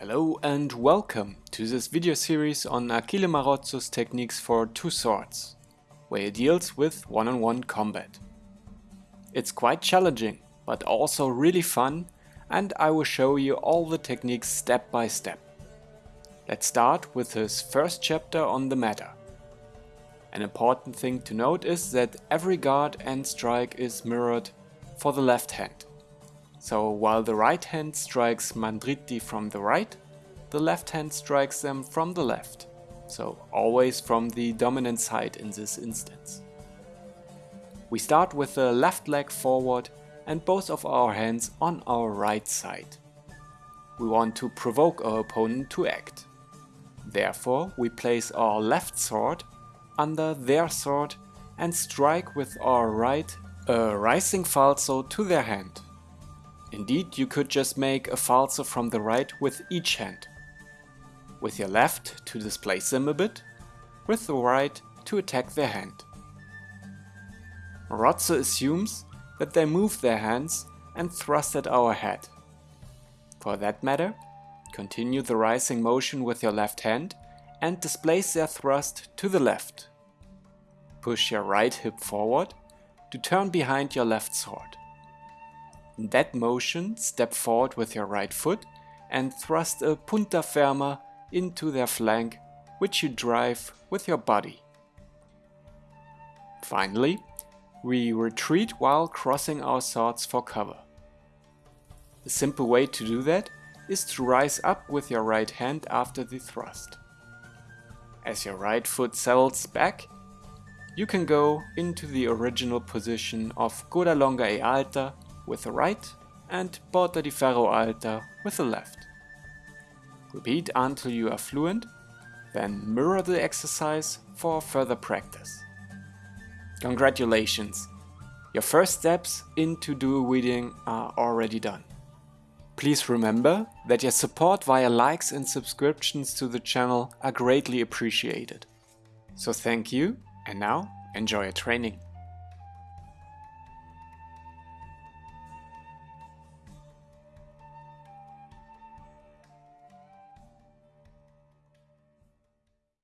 Hello and welcome to this video series on Achille Marozzo's techniques for two swords, where he deals with one-on-one -on -one combat. It's quite challenging, but also really fun and I will show you all the techniques step by step. Let's start with his first chapter on the matter. An important thing to note is that every guard and strike is mirrored for the left hand. So while the right hand strikes Mandriti from the right, the left hand strikes them from the left. So always from the dominant side in this instance. We start with the left leg forward and both of our hands on our right side. We want to provoke our opponent to act. Therefore we place our left sword under their sword and strike with our right a rising falso to their hand. Indeed, you could just make a falso from the right with each hand. With your left to displace them a bit, with the right to attack their hand. Marozzo assumes that they move their hands and thrust at our head. For that matter, continue the rising motion with your left hand and displace their thrust to the left. Push your right hip forward to turn behind your left sword. In that motion, step forward with your right foot and thrust a punta ferma into their flank, which you drive with your body. Finally, we retreat while crossing our swords for cover. A simple way to do that is to rise up with your right hand after the thrust. As your right foot settles back, you can go into the original position of Coda Longa e Alta with the right and Porta di Ferro Alta with the left. Repeat until you are fluent, then mirror the exercise for further practice. Congratulations! Your first steps into dual wielding are already done. Please remember that your support via likes and subscriptions to the channel are greatly appreciated. So thank you and now enjoy your training.